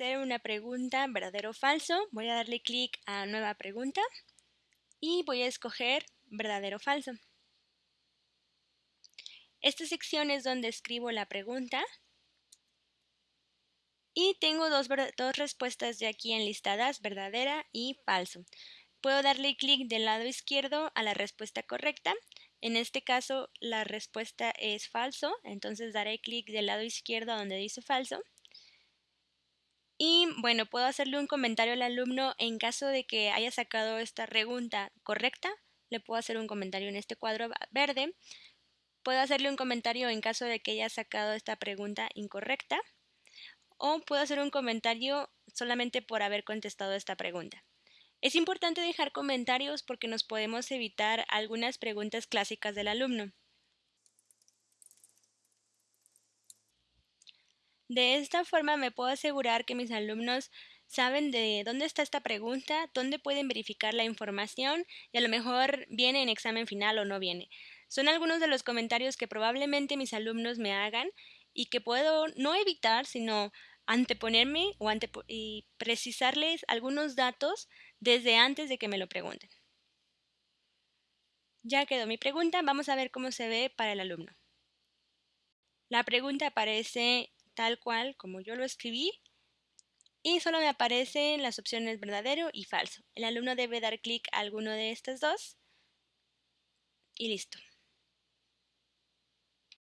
hacer una pregunta verdadero o falso. Voy a darle clic a nueva pregunta y voy a escoger verdadero o falso. Esta sección es donde escribo la pregunta y tengo dos, dos respuestas de aquí enlistadas, verdadera y falso. Puedo darle clic del lado izquierdo a la respuesta correcta. En este caso la respuesta es falso, entonces daré clic del lado izquierdo donde dice falso. Y bueno, puedo hacerle un comentario al alumno en caso de que haya sacado esta pregunta correcta. Le puedo hacer un comentario en este cuadro verde. Puedo hacerle un comentario en caso de que haya sacado esta pregunta incorrecta. O puedo hacer un comentario solamente por haber contestado esta pregunta. Es importante dejar comentarios porque nos podemos evitar algunas preguntas clásicas del alumno. De esta forma me puedo asegurar que mis alumnos saben de dónde está esta pregunta, dónde pueden verificar la información y a lo mejor viene en examen final o no viene. Son algunos de los comentarios que probablemente mis alumnos me hagan y que puedo no evitar, sino anteponerme o y precisarles algunos datos desde antes de que me lo pregunten. Ya quedó mi pregunta, vamos a ver cómo se ve para el alumno. La pregunta aparece tal cual como yo lo escribí y solo me aparecen las opciones verdadero y falso. El alumno debe dar clic a alguno de estas dos y listo.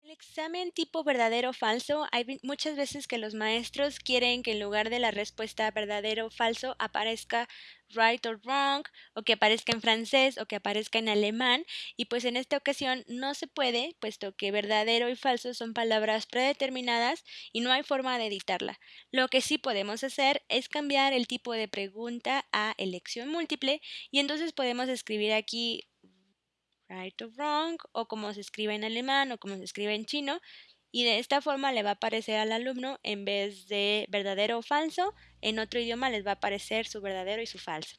El examen tipo verdadero o falso, hay muchas veces que los maestros quieren que en lugar de la respuesta verdadero o falso aparezca right or wrong, o que aparezca en francés, o que aparezca en alemán, y pues en esta ocasión no se puede, puesto que verdadero y falso son palabras predeterminadas y no hay forma de editarla. Lo que sí podemos hacer es cambiar el tipo de pregunta a elección múltiple, y entonces podemos escribir aquí right or wrong, o como se escribe en alemán o como se escribe en chino, y de esta forma le va a aparecer al alumno en vez de verdadero o falso, en otro idioma les va a aparecer su verdadero y su falso.